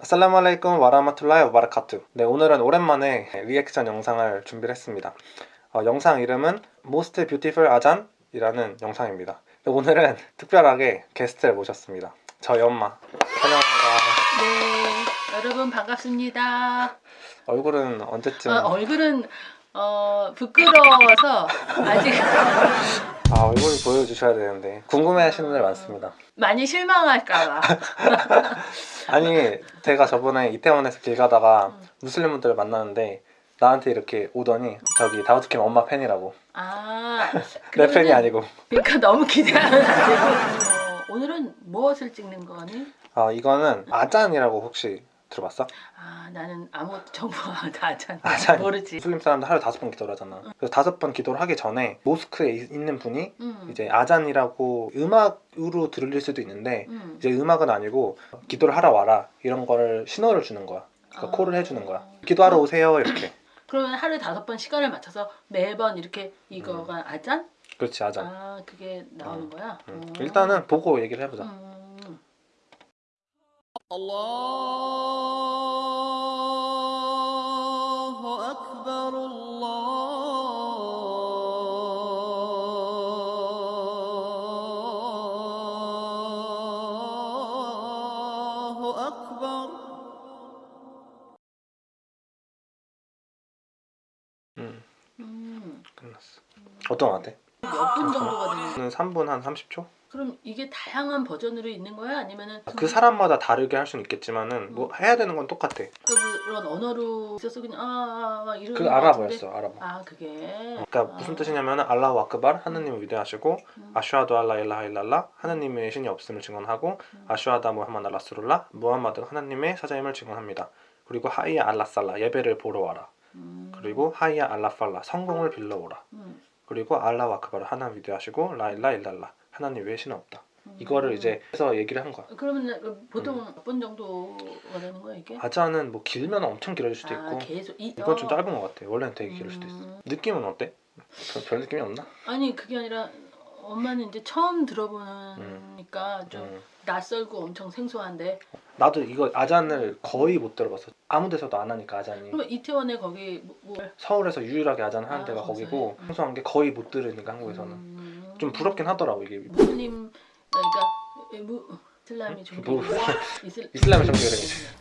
아살라말레이쿰 와라마툴라이 와바라카투 네 오늘은 오랜만에 리액션 영상을 준비를 했습니다. 어, 영상 이름은 Most Beautiful 아잔 이라는 영상입니다. 오늘은 특별하게 게스트를 모셨습니다. 저희 엄마. 환영합니다. 네, 여러분 반갑습니다. 얼굴은 언제쯤? 어, 얼굴은 어, 부끄러워서 아직 아 얼굴 보여주셔야 되는데 궁금해하시는 분들 많습니다 많이 실망할까봐. 아니 제가 저번에 이태원에서 길 가다가 음. 무슬림 분들을 만났는데 나한테 이렇게 오더니 저기 다우드킴 엄마 팬이라고 아, 내 팬이 아니고 그러니까 너무 안 되고. 어, 오늘은 무엇을 찍는 거니? 아 이거는 아잔이라고 혹시 들어봤어? 아, 나는 아무 정보가 다잘 아잔 모르지. 무슬림 사람들 하루 다섯 번 기도를 하잖아 그래서 다섯 번 기도를 하기 전에 모스크에 이- 있는 분이 음, 이제 아잔이라고 음악으로 들릴 수도 있는데 음. 이제 음악은 아니고 기도를 하러 와라 이런 거를 신호를 주는 거야 그러니까 아. 콜을 해주는 거야 기도하러 오세요 이렇게 그러면 하루에 다섯 번 시간을 맞춰서 매번 이렇게 이거가 아잔? 그렇지 아잔 아, 그게 나오는 음, 거야? 음. 음. 일단은 보고 얘기를 해보자 끝났어 어떤 거 같아? 몇 분 정도가 되는 거야? 는 3분 한 30초? 그럼 이게 다양한 버전으로 있는 거야? 아니면은 그 사람마다 다르게 할 수는 있겠지만은 뭐 해야 되는 건 똑같아 그런 언어로 있어서 그냥 아, 아, 아 이런 그거 아랍어였어 아랍어? 아 그게 그러니까 아. 무슨 뜻이냐면 알라후 아크발 하느님을 위대하시고 음. 아슈아두 알라 일라하 일랄라 하느님의 신이 없음을 증언하고 음. 아슈아다 무하마드 라스룰라 무함마드 하느님의 사자임을 증언합니다. 그리고 하이야 알라살라 예배를 보러 와라. 음. 그리고 하이야 알라팔라 성공을 빌러 오라. 음. 그리고 알라후 아크발 하나님 위대하시고 라일라 일랄라 하나님 외에 신은 없다. 음. 이거를 이제 해서 얘기를 한 거야. 그러면 보통 몇 분 정도가 되는 거야 이게? 아자는 뭐 길면 엄청 길어질 수도 아, 있고 계속 이, 이건 좀 어. 짧은 것 같아. 원래는 되게 길을 수도 있어. 음. 느낌은 어때? 별, 별 느낌이 없나? 아니 그게 아니라 엄마는 이제 처음 들어보니까 좀 음. 낯설고 엄청 생소한데 나도 이거 아잔을 거의 못 들어봤어. 아무 데서도 안 하니까 아잔이. 그러면 이태원에 거기 뭐, 뭐 서울에서 유일하게 아잔 하는 아, 데가 거기서 거기고 해? 음. 생소한 게 거의 못 들으니까 한국에서는 음. 좀 부럽긴 하더라고 이게 무슬림 그러니까 무 이슬람이 종교 뭐, 이슬 이슬람의 종교를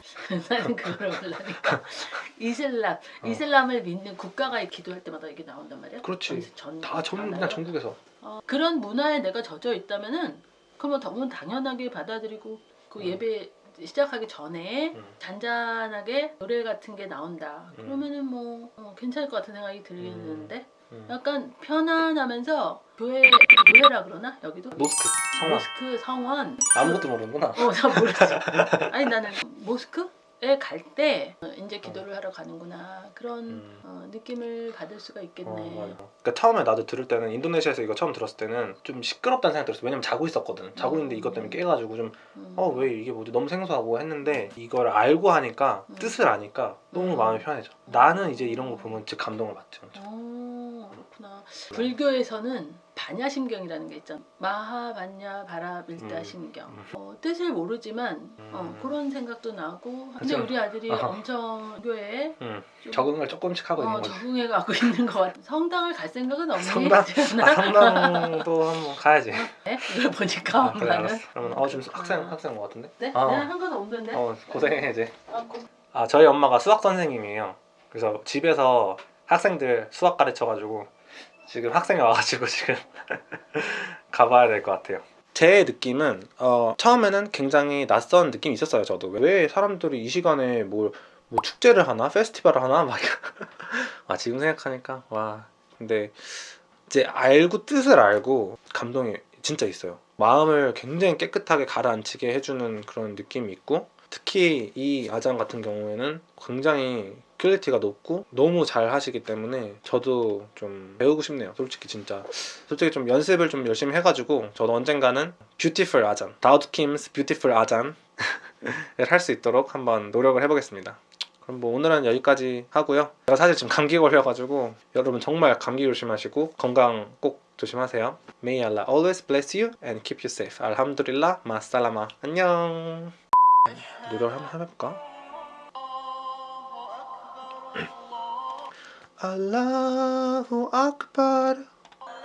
나는 그걸 몰라니까 이슬람 어. 이슬람을 믿는 국가가 기도할 때마다 이게 나온단 말이야? 그렇지. 전- 다 전? 그냥 전국에서 어, 그런 문화에 내가 젖어 있다면은 그러면 당연하게 받아들이고 그 음. 예배 시작하기 전에 음. 잔잔하게 노래 같은 게 나온다. 음. 그러면은 뭐 어, 괜찮을 것 같은 생각이 들겠는데 음. 약간 편안하면서 교회 교회라 그러나 여기도 모스크 성원 모스크 성원 아무것도 모르는구나 어, 나 모르지. 아니 나는 모스크 에갈때 이제 기도를 하러 가는구나 그런 음. 어, 느낌을 받을 수가 있겠네. 어. 그러니까 처음에 나도 들을 때는 인도네시아에서 이거 처음 들었을 때는 좀 시끄럽다는 생각이 들었어 왜냐면 자고 있었거든 자고 있는데 이것 때문에 깨가지고 좀 음. 어왜 이게 뭐지 너무 생소하고 했는데 이걸 알고 하니까 음. 뜻을 아니까 너무 음. 마음이 편해져 나는 이제 이런 거 보면 진짜 감동을 엄청. 어, 그렇구나. 불교에서는 반야심경이라는 게 있잖아. 마하반야 바라 밀다 음. 심경. 음. 어, 뜻을 모르지만 어, 음. 그런 생각도 나고. 근데 좀- 우리 아들이 아하. 엄청 교회에 음, 좀, 적응을 조금씩 하고 어, 있는 거지 적응해 가고 있는 것 같아. 성당을 갈 생각은 없니? 성당? 아, 성당도 한번 가야지 네? 이걸 보니까 아, 그래 엄마는. 알았어 그러면 어 지금 학생 아. 학생 온것 같은데? 네? 어. 내가 한건 없는데. 어 고생해 이제 아, 고- 아 저희 엄마가 수학 선생님이에요 그래서 집에서 학생들 수학 가르쳐가지고 지금 학생이 와가지고 지금 가봐야 될 것 같아요. 제 느낌은 어, 처음에는 굉장히 낯선 느낌이 있었어요 저도. 왜 사람들이 이 시간에 뭐, 뭐 축제를 하나? 페스티벌을 하나? 막 아, 지금 생각하니까 와. 근데 이제 알고 뜻을 알고 감동이 진짜 있어요. 마음을 굉장히 깨끗하게 가라앉히게 해주는 그런 느낌이 있고 특히 이 아잔 같은 경우에는 굉장히 quality가 높고 너무 잘 하시기 때문에 저도 좀 배우고 싶네요. 솔직히 진짜. 솔직히 좀 연습을 좀 열심히 해가지고 저도 언젠가는 beautiful 아잔 Daud Kim's beautiful 아잔을 할 수 있도록 한번 노력을 해보겠습니다. 그럼 뭐 오늘은 여기까지 하고요. 제가 사실 지금 감기 걸려가지고 여러분 정말 감기 조심하시고 건강 꼭 조심하세요. May Allah always bless you and keep you safe. 알함두릴라. 마살라마. 안녕 노래를 한번 해볼까? 알라후 악바르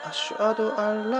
아슈아두 알라